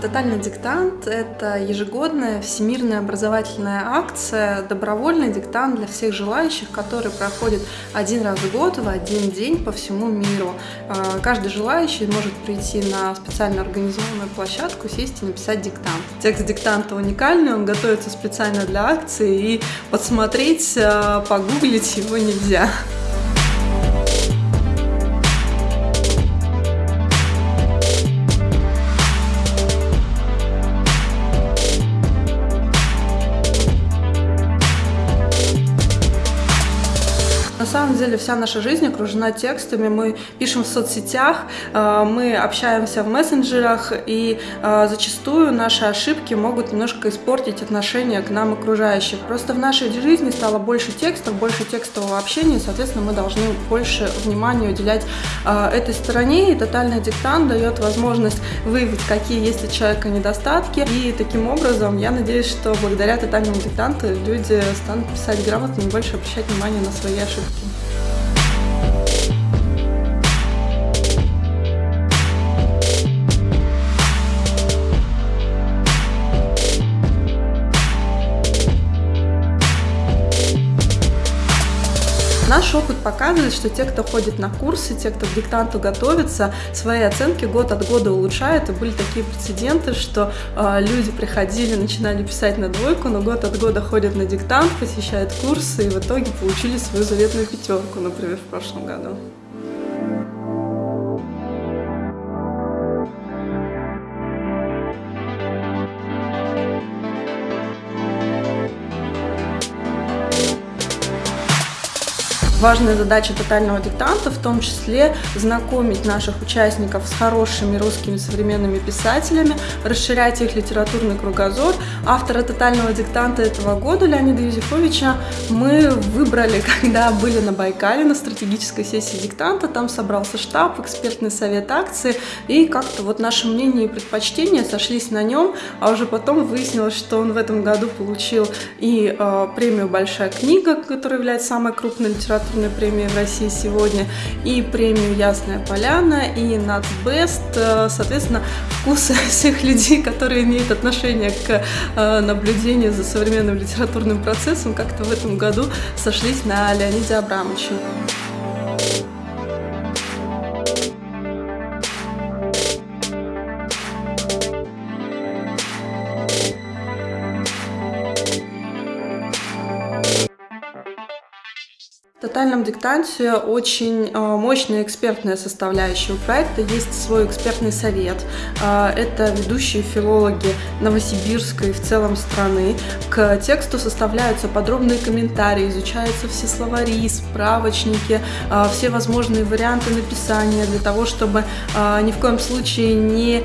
Тотальный диктант – это ежегодная всемирная образовательная акция, добровольный диктант для всех желающих, который проходит один раз в год в один день по всему миру. А, каждый желающий может прийти на специально организованную площадку, сесть и написать диктант. Текст диктанта уникальный, он готовится специально для акции, и подсмотреть, а, погуглить его нельзя. На самом деле вся наша жизнь окружена текстами, мы пишем в соцсетях, э, мы общаемся в мессенджерах, и э, зачастую наши ошибки могут немножко испортить отношение к нам окружающих. Просто в нашей жизни стало больше текстов, больше текстового общения, и, соответственно, мы должны больше внимания уделять э, этой стороне, и тотальный диктант дает возможность выявить, какие есть у человека недостатки, и таким образом я надеюсь, что благодаря тотальному диктанту люди станут писать грамотно и больше обращать внимание на свои ошибки. Parque. Наш опыт показывает, что те, кто ходит на курсы, те, кто к диктанту готовится, свои оценки год от года улучшают. И были такие прецеденты, что э, люди приходили, начинали писать на двойку, но год от года ходят на диктант, посещают курсы и в итоге получили свою заветную пятерку, например, в прошлом году. Важная задача тотального диктанта в том числе знакомить наших участников с хорошими русскими современными писателями, расширять их литературный кругозор. Автора тотального диктанта этого года Леонида Юзефовича мы выбрали, когда были на Байкале на стратегической сессии диктанта. Там собрался штаб, экспертный совет акции, и как-то вот наше мнение и предпочтения сошлись на нем, а уже потом выяснилось, что он в этом году получил и э, премию «Большая книга», которая является самой крупной литературной литературной премии в России сегодня, и премию «Ясная поляна», и «Нацбест». Э, соответственно, вкусы всех людей, которые имеют отношение к э, наблюдению за современным литературным процессом, как-то в этом году сошлись на Леониде Абрамовиче. Тотальном диктанте очень э, мощная экспертная составляющая у проекта. Есть свой экспертный совет. Э, это ведущие филологи Новосибирска и в целом страны. К тексту составляются подробные комментарии, изучаются все словари, справочники, э, все возможные варианты написания для того, чтобы ни в коем случае не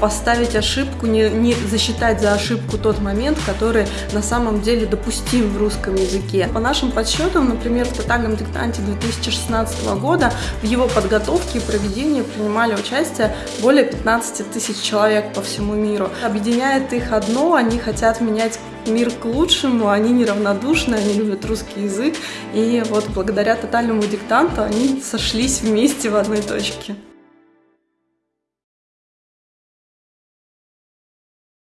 поставить ошибку, не, не засчитать за ошибку тот момент, который на самом деле допустим в русском языке. По нашим подсчетам, например, в тотальном национальном диктанте 2016 года в его подготовке и проведении принимали участие более 15 тысяч человек по всему миру. Объединяет их одно, они хотят менять мир к лучшему, они неравнодушны, они любят русский язык, и вот благодаря тотальному диктанту они сошлись вместе в одной точке.